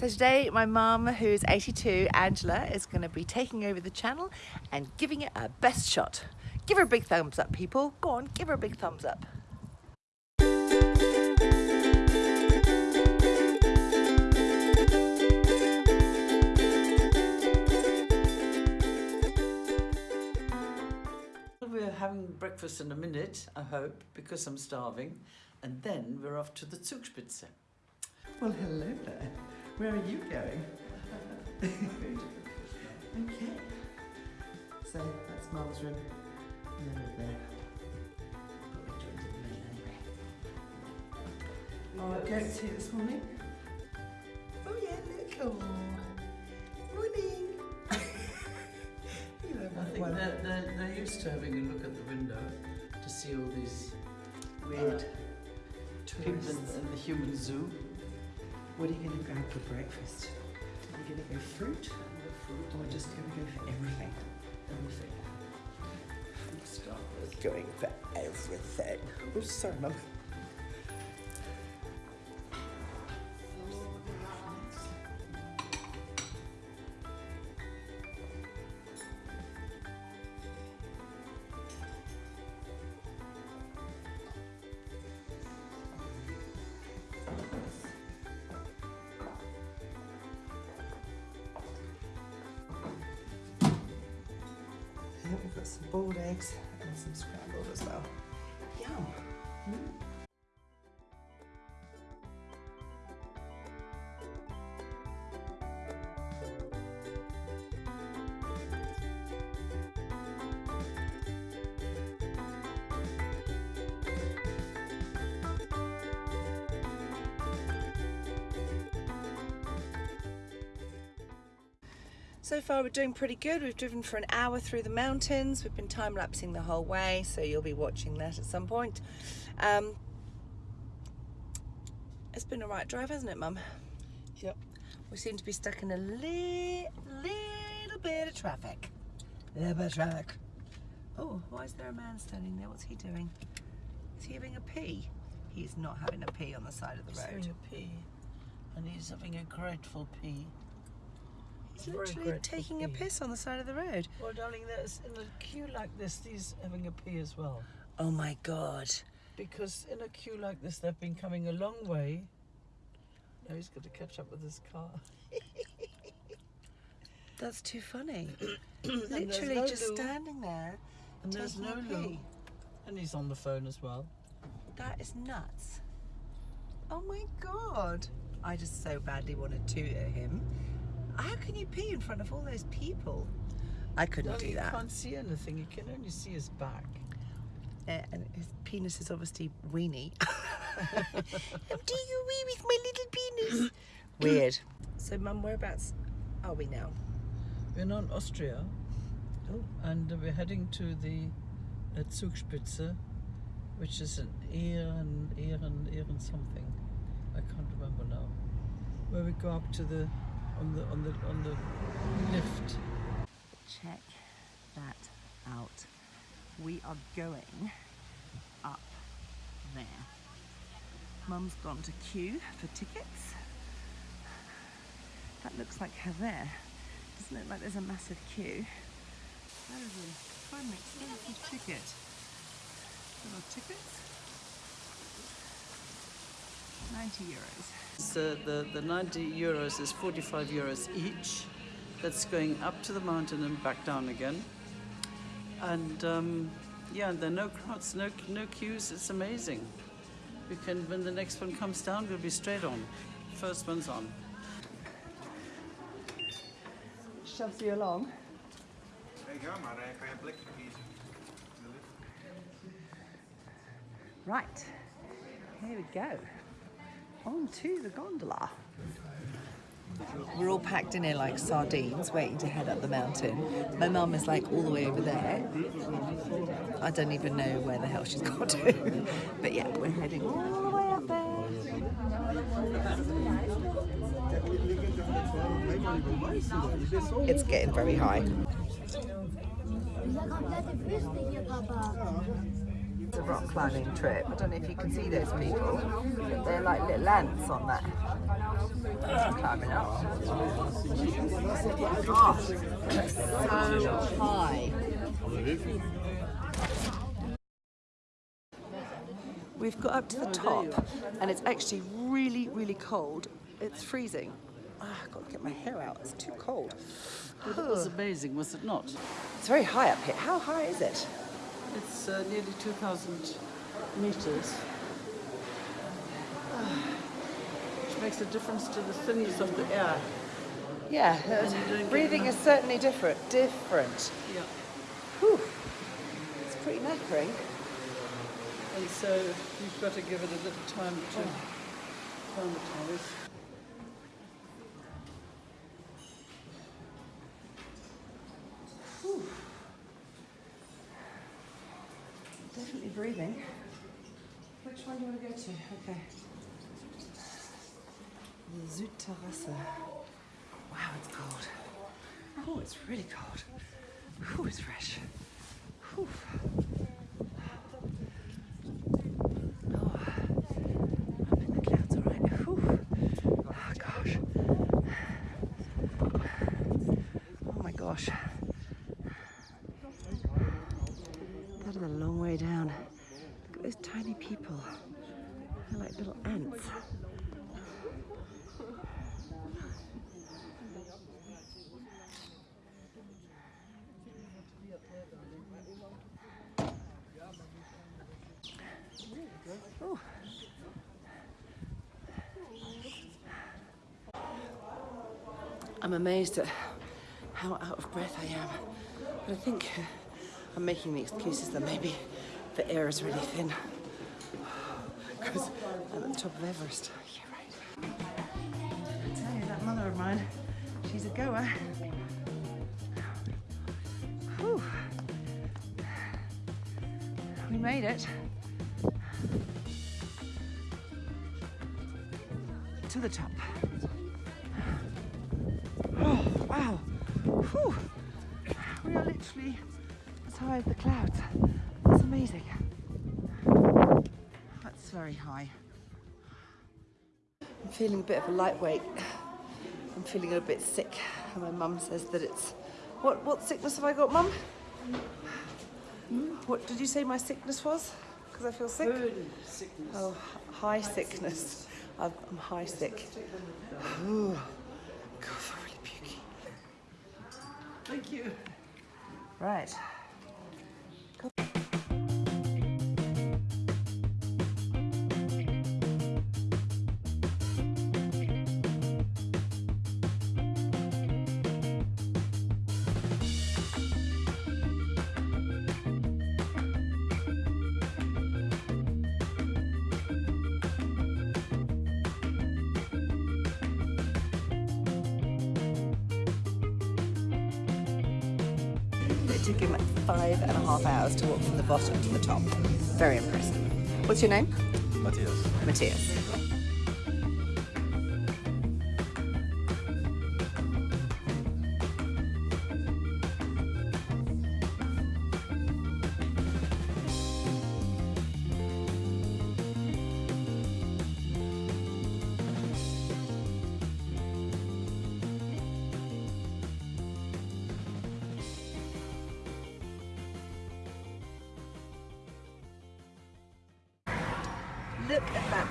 So today my mum, who's 82, Angela, is going to be taking over the channel and giving it a best shot. Give her a big thumbs up, people. Go on, give her a big thumbs up. We're having breakfast in a minute, I hope, because I'm starving. And then we're off to the Zugspitze. Well, hello there. Where are you going? okay. So that's Mum's room. And then we're there. Probably joined in the middle anyway. Oh, goat's here this morning. Oh yeah, look. Oh. Morning. you know, I think one- they're, they're, they're used to having a look at the window to see all these weird uh, people in, in the human zoo. What are you going to grab for breakfast? Are you going to go fruit? Or just going to go for everything? Everything. With. Going for everything. Oh, sorry, Mum. We've got some boiled eggs and some scrambled as well. Yum. Mm. So far, we're doing pretty good. We've driven for an hour through the mountains. We've been time lapsing the whole way, so you'll be watching that at some point. Um, it's been a right drive, hasn't it, Mum? Yep. We seem to be stuck in a li- little bit of traffic. A little bit of traffic. Oh, why is there a man standing there? What's he doing? Is he having a pee? He's not having a pee on the side of the He's road. having a pee, and he's having a grateful pee. He's very literally taking a piss on the side of the road. Well, darling, there's in a queue like this, he's having a pee as well. Oh my god. Because in a queue like this, they've been coming a long way. Now he's got to catch up with his car. That's too funny. Literally no just loo. standing there. And there's no a loo. pee. And he's on the phone as well. That is nuts. Oh my god. I just so badly want to at him. How can you pee in front of all those people? I couldn't No, do that. you can't see anything. You can only see his back. Uh, and his penis is obviously weeny. I'm doing a wee with my little penis. Weird. So, Mum, whereabouts are we now? We're now in Austria, Oh. and we're heading to the uh, Zugspitze, which is an Ehren, Ehren, Ehren something. I can't remember now. Where we go up to the on the on the on the lift. Check that out. We are going up there. Mum's gone to queue for tickets. That looks like her there. Doesn't look like there's a massive queue. That is a an expensive ticket. Little tickets. 90 euros. So the, the 90 euros is 45 euros each. That's going up to the mountain and back down again. And um, yeah, there are no crowds, no, no queues. It's amazing. We can, when the next one comes down, we'll be straight on. First one's on. Shoves you along. Nee, ga maar, kan je plekje kiezen. Right, here we go. On to the gondola. We're all packed in here like sardines, waiting to head up the mountain. My mum is like all the way over there. I don't even know where the hell she's got to. But yeah, we're heading all the way up there. It's getting very high. It's a rock climbing trip. I don't know if you can see those people. They're like little ants on that Climbing up. Oh, so high. We've got up to the top and it's actually really, really cold. It's freezing. Ah, I've got to get my hair out. It's too cold. It was amazing, was it not? It's very high up here. How high is it? It's uh, nearly 2,000 meters. Which makes a difference to the thinness of the air. Yeah, breathing is certainly different. Different. Yeah. Whew. It's pretty knackering. And so you've got to give it a little time to acclimatise. Breathing. Which one do you want to go to? Okay. Südterrasse. Wow, it's cold. Oh, it's really cold. Whew, it's fresh. Whew. Oh. Oh, gosh. Oh, my gosh. Is a long way down. Look at those tiny people. They're like little ants. I'm amazed at how out of breath I am. But I think I'm making the excuses that maybe the air is really thin. Because I'm at the top of Everest. Yeah, right. I tell you, that mother of mine, she's a goer. Whew. We made it. To the top. Oh, wow. Whew. We are literally high as the clouds. That's amazing. That's very high. I'm feeling a bit of a lightweight. I'm feeling a bit sick. And my mum says that it's. What, what sickness have I got, mum? Hmm? What did you say my sickness was? Because I feel sick? sickness. Oh, high sickness. I'm I'm high sick. Ooh. God, I'm really pukey. Thank you. Right. It took him five and a half hours to walk from the bottom to the top. Very impressive. What's your name? Matthias. Matthias.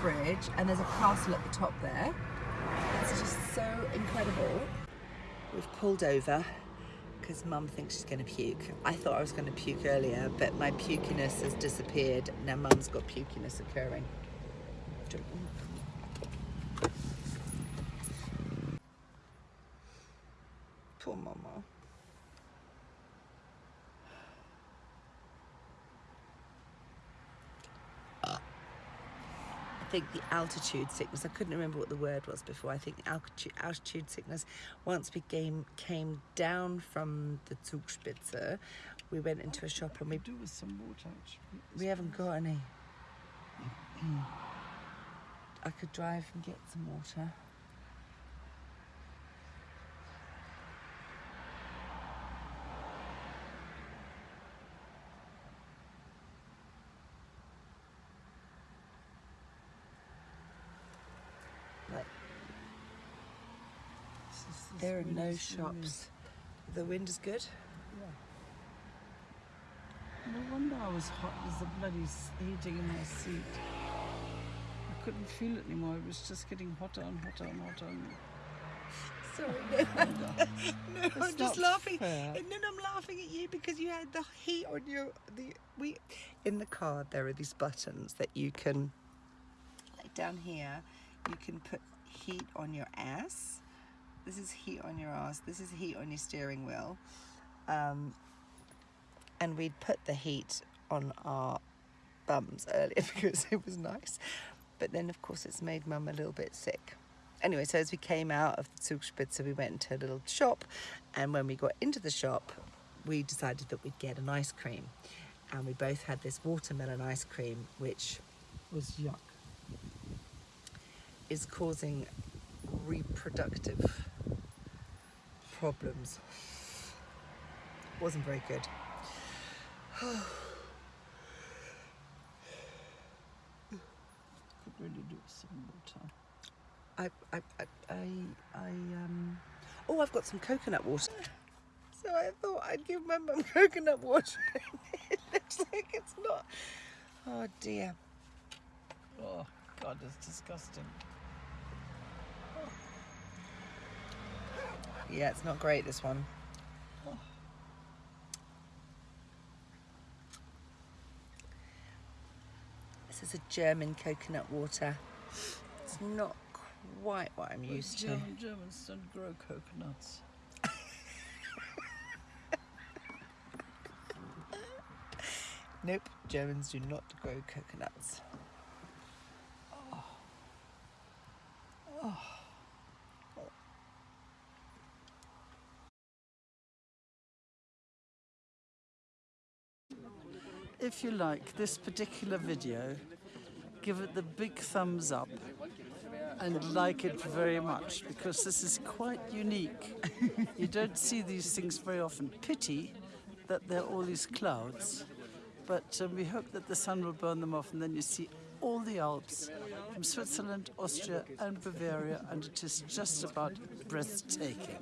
Bridge, and there's a castle at the top there. It's just so incredible. We've pulled over because Mum thinks she's going to puke. I thought I was going to puke earlier, but my pukiness has disappeared. Now Mum's got pukiness occurring. Think the altitude sickness, I couldn't remember what the word was before. I think altitude, altitude sickness, once we came, came down from the Zugspitze, we went into a shop and we, Do with some water. actually. we haven't got any. Mm-hmm. I could drive and get some water. Right. this There are no shops. The wind is good. No wonder I was hot as the bloody heating in my seat. I couldn't feel it anymore. It was just getting hotter and hotter and hotter. And Sorry, no, no, I'm just laughing, fair. and then I'm laughing at you because you had the heat on your the we in the car. There are these buttons that you can like down here. You can put heat on your ass. This is heat on your ass. This is heat on your steering wheel. Um, and we'd put the heat on our bums earlier because it was nice. But then, of course, it's made mum a little bit sick. Anyway, so as we came out of the Zugspitze, we went into a little shop. And when we got into the shop, we decided that we'd get an ice cream. And we both had this watermelon ice cream, which was yuck. is causing reproductive problems. Wasn't very good. Could really do some water. I, I, I, I, I, um, oh, I've got some coconut water. So I thought I'd give my mum coconut water. it looks like it's not. Oh dear. Oh, God, it's disgusting. Yeah, it's not great, this one. This is a German coconut water. It's not quite what I'm used to. German, Germans don't grow coconuts. Nope, Germans do not grow coconuts. Oh. Oh. If you like this particular video, give it the big thumbs up and like it very much because this is quite unique. you don't see these things very often. Pity that there are all these clouds, but um, we hope that the sun will burn them off and then you see all the Alps from Switzerland, Austria, and Bavaria, and it is just about breathtaking.